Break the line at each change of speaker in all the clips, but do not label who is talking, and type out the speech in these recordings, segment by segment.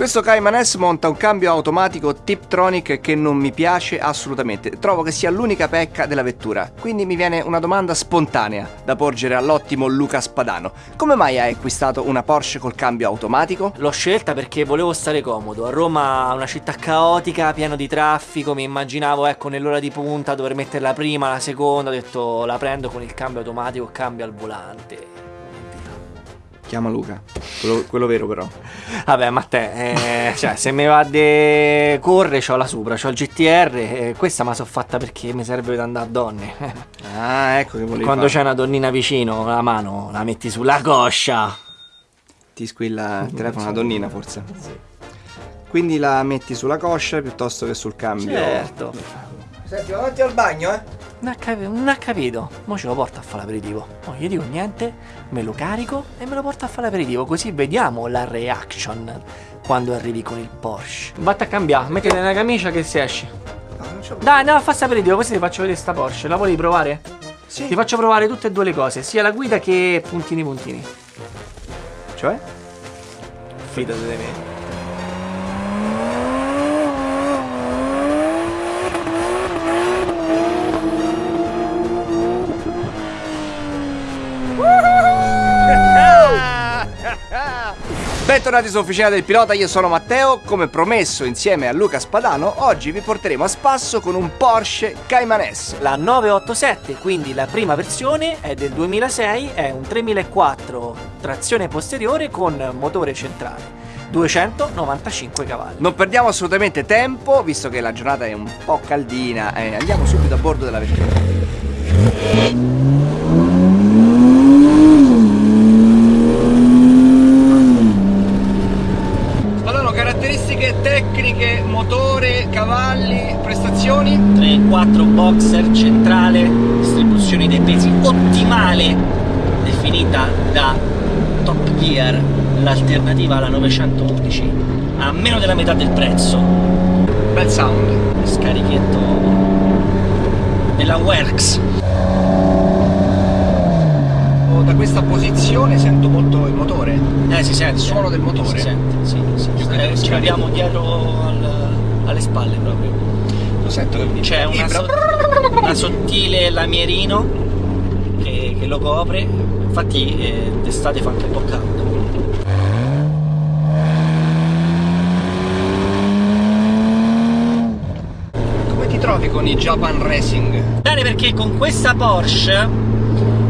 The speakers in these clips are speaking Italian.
Questo Cayman S monta un cambio automatico Tiptronic che non mi piace assolutamente. Trovo che sia l'unica pecca della vettura. Quindi mi viene una domanda spontanea da porgere all'ottimo Luca Spadano. Come mai hai acquistato una Porsche col cambio automatico?
L'ho scelta perché volevo stare comodo. A Roma una città caotica, pieno di traffico, mi immaginavo ecco nell'ora di punta dover mettere la prima, la seconda, ho detto la prendo con il cambio automatico, cambio al volante.
Chiama Luca, quello, quello vero però.
Vabbè, ma te, eh, cioè, se mi va di corre, c'ho la Supra, c'ho il GTR, eh, questa me la so fatta perché mi serve per andare a donne.
Ah, ecco che volevi
Quando
fare.
c'è una donnina vicino, la mano la metti sulla coscia.
Ti squilla il telefono una donnina forse. Quindi la metti sulla coscia piuttosto che sul cambio.
Certo.
Senti, avanti al bagno, eh?
Non ha, capi- non ha capito. Mo ce lo porta a fare l'aperitivo. Non gli dico niente, me lo carico e me lo porto a fare l'aperitivo. Così vediamo la reaction quando arrivi con il Porsche. Vatti a cambiare, mettete nella camicia che si esce.
No.
Dai, andiamo a fare aperitivo, così ti faccio vedere sta Porsche. La vuoi provare?
Sì.
Ti faccio provare tutte e due le cose, sia la guida che puntini puntini.
Cioè?
Fidati di me.
Bentornati su Officina del Pilota, io sono Matteo, come promesso insieme a Luca Spadano, oggi vi porteremo a spasso con un Porsche Cayman S.
La 987, quindi la prima versione, è del 2006, è un 3004 trazione posteriore con motore centrale. 295 cavalli.
Non perdiamo assolutamente tempo, visto che la giornata è un po' caldina, e andiamo subito a bordo della vettura. Spadano, caratteristiche tecniche, motore, cavalli, prestazioni?
3-4 boxer centrale, distribuzione dei pesi ottimale, definita da Top Gear, l'alternativa alla 911, a meno della metà del prezzo.
Bel sound.
Scarichetto della Works.
Questa posizione sento molto il motore.
Eh, si sente.
Il suono del motore.
Si sente, sì, sì. Eh,
scarico.
l'abbiamo dietro al- alle spalle proprio.
Lo sento che
C'è una, so- una sottile lamierino che, che lo copre, infatti eh, d'estate fa anche un po' caldo.
Come ti trovi con i Japan Racing?
Bene perché con questa Porsche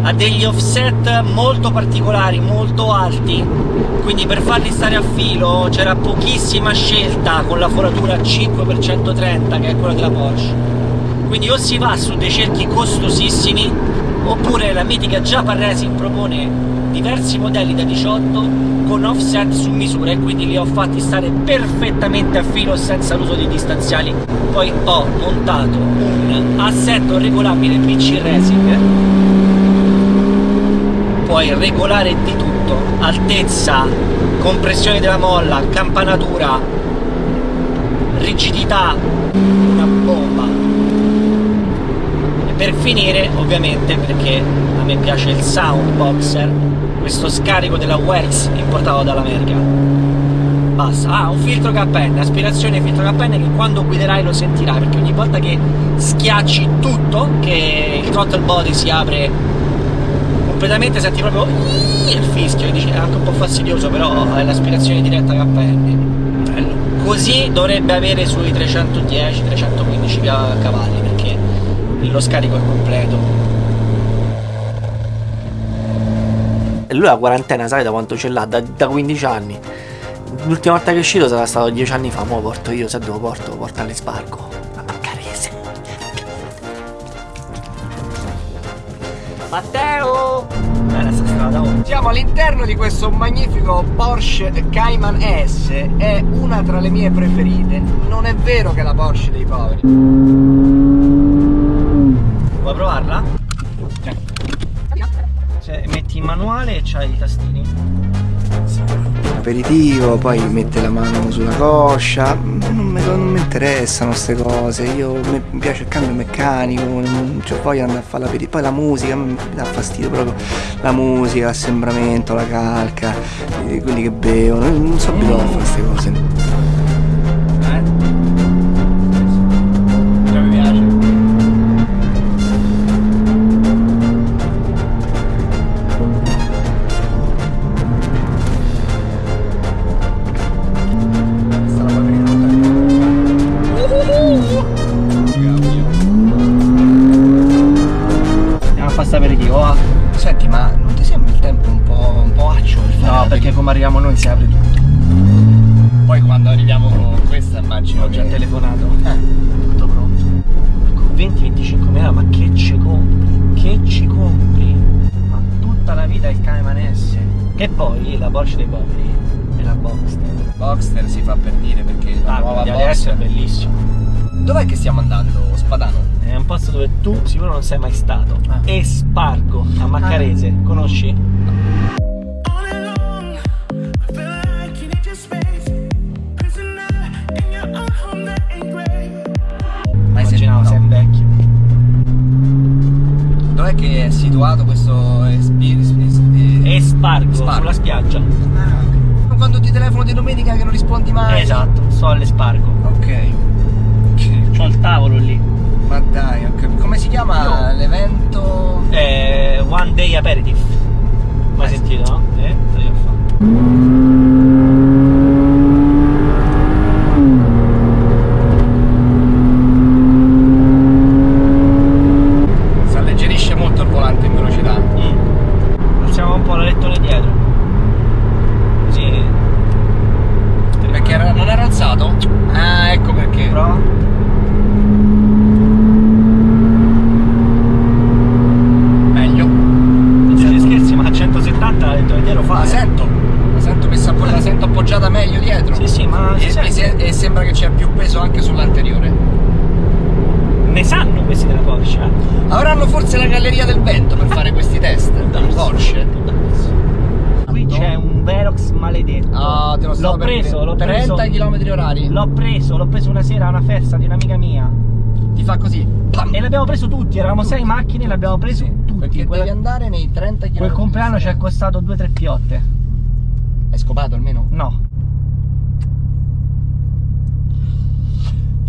ha degli offset molto particolari, molto alti, quindi per farli stare a filo c'era pochissima scelta con la foratura 5x130 che è quella della Porsche. Quindi o si va su dei cerchi costosissimi oppure la mitica Japan Racing propone diversi modelli da 18 con offset su misura e quindi li ho fatti stare perfettamente a filo senza l'uso di distanziali. Poi ho montato un assetto regolabile PC Racing puoi regolare di tutto. Altezza compressione della molla campanatura rigidità una bomba. E per finire ovviamente perché a me piace il sound boxer questo scarico della Works importato dall'America. Basta. Ah un filtro KN aspirazione filtro KN che quando guiderai lo sentirai perché ogni volta che schiacci tutto che il throttle body si apre completamente senti proprio il fischio e dici è anche un po' fastidioso però è l'aspirazione diretta KN così dovrebbe avere sui 310-315 cavalli perché lo scarico è completo e lui la quarantena sai da quanto ce l'ha? Da, da 15 anni l'ultima volta che è uscito sarà stato 10 anni fa lo porto io se dove lo porto? porto all'esparco Matteo! Bella sta strada, oh.
Siamo all'interno di questo magnifico Porsche Cayman S, è una tra le mie preferite. Non è vero che è la Porsche dei poveri.
Vuoi provarla? Cioè, metti in manuale e c'hai i tastini.
Aperitivo, poi mette la mano sulla coscia. Non mi, non mi interessano queste cose. Io mi piace il cambio meccanico, non ho voglia di andare a fare l'aperitivo. Poi la musica mi dà fastidio proprio. La musica, l'assembramento, la calca, quelli che bevono. Non so abituato a fare queste cose. Testa, immagino.
Ho già
che-
telefonato.
Eh.
Tutto pronto. Con 20-25 mila, ma che ci compri? Che ci compri? Ma tutta la vita il cane manesse. Che poi la Porsche dei poveri è la Boxster.
Boxster si fa per dire perché la
Ah,
nuova
adesso è
Boxster.
bellissimo.
Dov'è che stiamo andando, Spadano?
È un posto dove tu sicuro non sei mai stato.
Ah.
Espargo a Maccarese, conosci?
Spargo.
sulla spiaggia.
Ah, Quando ti telefono di domenica che non rispondi mai.
Esatto, sto all'Espargo.
Ok. Ok.
C'ho il tavolo lì.
Ma dai, capito. Come si chiama l'evento?
Eh, one day aperitif. Mai
Eh,
sentito, no? Eh, te lo devo fare.
Si alleggerisce molto il volante in velocità.
Mm. Alziamo un po' la lettone dietro. Così.
Perché era- non era alzato? Ah, ecco perché.
Prova.
Meglio.
Non siete scherzi, ma a 170 la lettone dietro fa.
La
eh.
sento. La sento messa la sento appoggiata meglio dietro.
Sì, sì, ma
E, mi se- e sembra che c'è più peso anche sull'anteriore.
Ne sanno questi della Porsche.
Avranno forse la galleria del vento per fare questi test.
Darsi.
Porsche.
Qui c'è un Velox maledetto.
Ah, te lo
L'ho preso, l'ho
30
preso.
km orari.
L'ho preso, l'ho preso una sera a una festa di un'amica mia.
Ti fa così. Pam.
E l'abbiamo preso tutti, eravamo sei macchine e l'abbiamo preso
Sì,
tutti.
Perché
Quella-
devi andare nei 30 km.
Quel compleanno ci è costato 2-3 piotte.
Hai scopato almeno?
No.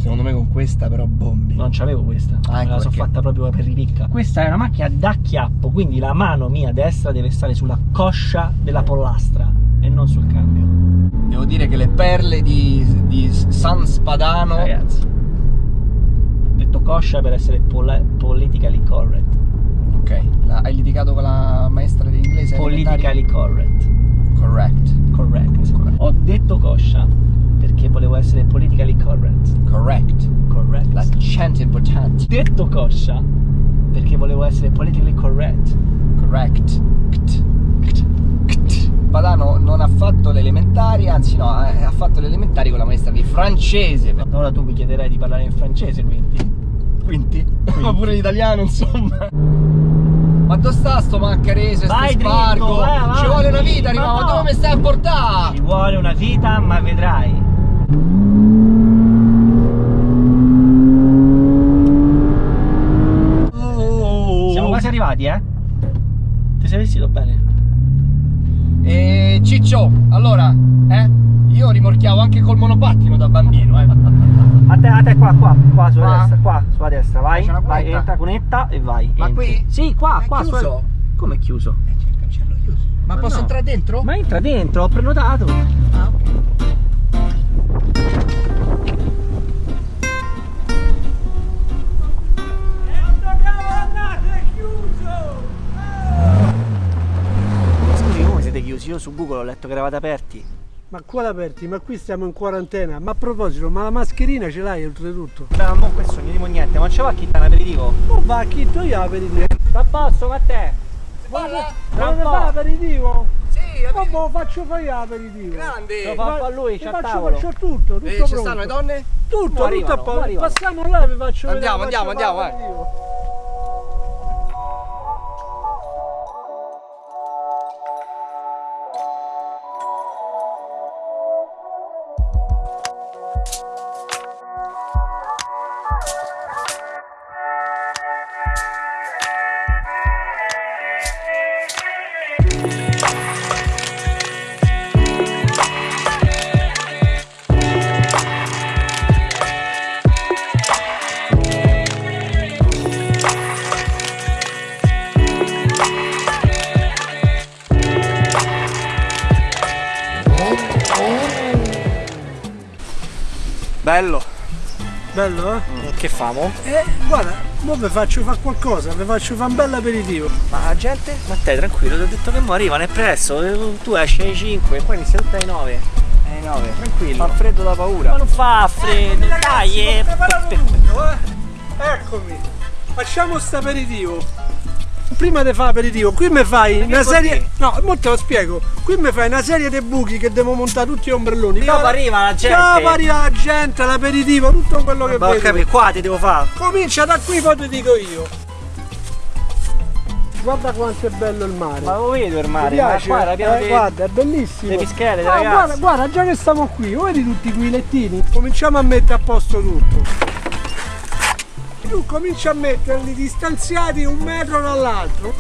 Secondo me con questa però bombi.
Non c'avevo questa,
Ah,
me
ecco
la so
perché.
fatta proprio per ripicca. Questa è una macchina da chiappo, quindi la mano mia destra deve stare sulla coscia della pollastra e non sul cambio.
Devo dire che le perle di, di San Spadano.
Ragazzi. Ho detto coscia per essere pol- politically correct.
Ok, la- hai litigato con la maestra di inglese?
Politically correct.
elementari? Correct.
Correct. Ho detto coscia perché volevo essere politically correct.
Correct.
Correct.
L'accento è importante.
detto coscia perché volevo essere politically correct.
Correct. Ct. Ct. Ct. Padano non ha fatto le elementari, anzi no, ha fatto le elementari con la maestra di francese.
Ora tu mi chiederai di parlare in francese, quindi.
Quinti? Ma pure l'italiano, insomma. Ma dove sta sto maccarese, sto
Vai dritto,
spargo?
vai.
Ci vuole una vita,
no.
dove mi stai a portare?
Ci vuole una vita, ma vedrai. Siamo quasi arrivati, eh? Ti sei vestito bene?
E Ciccio, allora, eh? Io rimorchiavo anche col monopattino da bambino, eh.
A te, a te qua, qua, qua sulla
Qua?
destra, qua, sulla destra, vai. Vai, entra cunetta e vai.
Ma
entri.
qui?
Sì, qua,
È
qua.
chiuso?
sulla- Come è chiuso?
Eh, c'è il cancello chiuso. Ma,
Ma
posso
no.
entrare dentro?
Ma entra dentro, ho prenotato.
Ah, ok.
Io su Google ho letto che eravate aperti.
Ma qua aperti, ma qui stiamo in quarantena. Ma a proposito, ma la mascherina ce l'hai oltretutto?
Beh, ma mo questo non gli dico niente, ma c'è va chi dà un aperitivo?
Non va a chi tu io aperitivo.
Sta a posto, ma te?
Parla?
Tra un
Dove fa?
Sì,
Ma lo faccio fare io aperitivo.
Grande.
Lo fa- a lui, c'ha
faccio, faccio tutto, tutto
Eh, ci stanno le donne?
Tutto, tutto a posto. Passiamo là e vi faccio
Andiamo,
vedere,
andiamo,
faccio
andiamo,
fare
eh. Bello.
Bello, eh?
Che famo?
Eh, guarda, mo vi faccio fare qualcosa, vi faccio fare un bel aperitivo.
Ma gente? Ma te tranquillo, ti ho detto che mo arrivano, è presto, eh, tu esci alle 5 e poi inizia tutte alle 9.
Alle 9.
Tranquillo.
Fa freddo da paura.
Ma non fa freddo, dai,
Ho
eh.
preparato tutto, eh. Eccomi. Facciamo sto aperitivo. Prima di fare aperitivo, qui mi fai una serie. No, mo te lo spiego. Qui mi fai una serie di buchi che devo montare tutti gli ombrelloni.
Dopo arriva la gente.
Dopo arriva la gente, l'aperitivo, tutto quello che
Ma ho
vedo.
capito, qua ti devo fare.
Comincia da qui, poi ti dico io. Guarda quanto è bello il mare.
Ma lo vedo il mare, ma pieno
Eh,
di...
Guarda, è bellissimo.
le pischelle,
Ah,
ragazzi.
guarda, guarda, già che stiamo qui, vedi tutti quei lettini? Cominciamo a mettere a posto tutto. Tu cominci a metterli distanziati un metro dall'altro.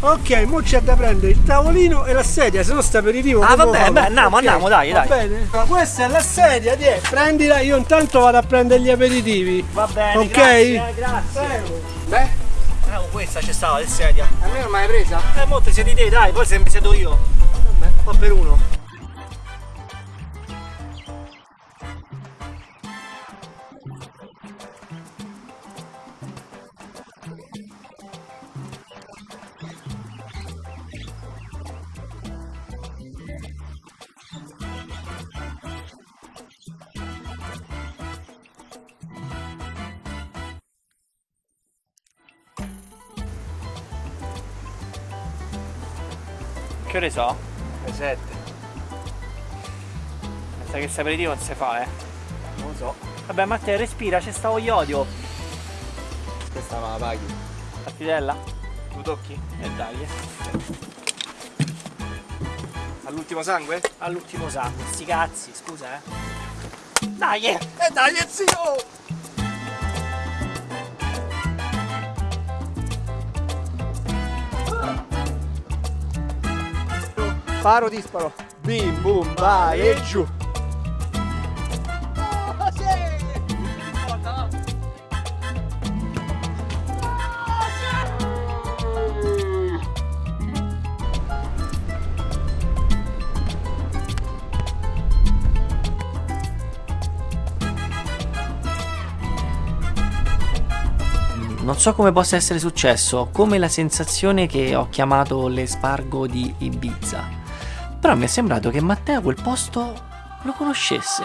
Ok, mo c'è da prendere il tavolino e la sedia, se no sta aperitivo.
Ah, vabbè, beh, andiamo,
Ok,
andiamo, dai,
va
dai.
bene? Questa è la sedia, tiè, prendila, io intanto vado a prendere gli aperitivi.
Va bene,
Ok?
grazie, eh, grazie.
Beh,
Eh, oh, questa c'è stata, il sedia.
a me non mai presa?
Eh, mo te siedi te, dai, poi se mi siedo io. Che ore so?
Le 7.
Sai che saperitivo non si fa, eh.
Non lo so.
Vabbè, Matteo, respira, c'è sta iodio.
Questa ma la paghi.
La fidella?
Tu tocchi?
E dai, eh.
All'ultimo sangue?
All'ultimo sangue, sti cazzi, scusa, eh. Dai, eh.
E dai, zio! Paro disparo. Bim bum vai e giù.
Non so come possa essere successo, ho come la sensazione che ho chiamato l'espargo di Ibiza. Però mi è sembrato che Matteo quel posto lo conoscesse.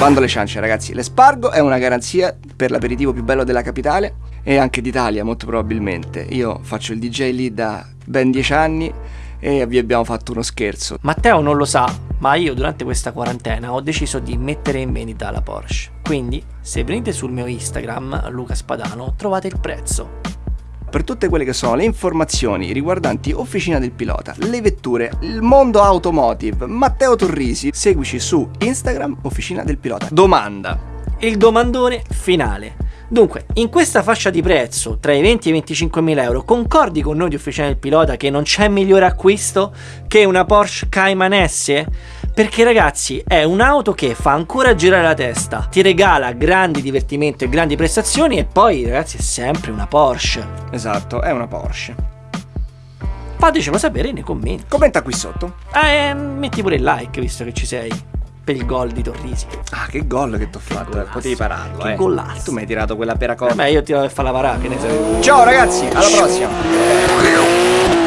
Bando alle ciance ragazzi, l'espargo è una garanzia per l'aperitivo più bello della capitale e anche d'Italia molto probabilmente. Io faccio il DJ lì da ben dieci anni e vi abbiamo fatto uno scherzo.
Matteo non lo sa, ma io durante questa quarantena ho deciso di mettere in vendita la Porsche. Quindi, se venite sul mio Instagram, Luca Spadano, trovate il prezzo.
Per tutte quelle che sono le informazioni riguardanti Officina del Pilota, le vetture, il mondo automotive, Matteo Torrisi, seguici su Instagram Officina del Pilota. Domanda.
Il domandone finale. Dunque, in questa fascia di prezzo, tra i 20 e i 25 mila euro, concordi con noi di Officina del Pilota che non c'è migliore acquisto che una Porsche Cayman S? Perché ragazzi, è un'auto che fa ancora girare la testa, ti regala grandi divertimento e grandi prestazioni e poi ragazzi è sempre una Porsche.
Esatto, è una Porsche.
Fatecelo sapere nei commenti.
Commenta qui sotto.
Ah, e metti pure il like visto che ci sei. Per il gol di Torrisi.
Ah, che gol che ti ho fatto, eh, potevi pararlo,
Che
eh.
golasso.
Tu mi hai tirato quella pera cosa.
Vabbè, io ti devo fare la parà, che ne sai.
Ciao ragazzi, alla prossima.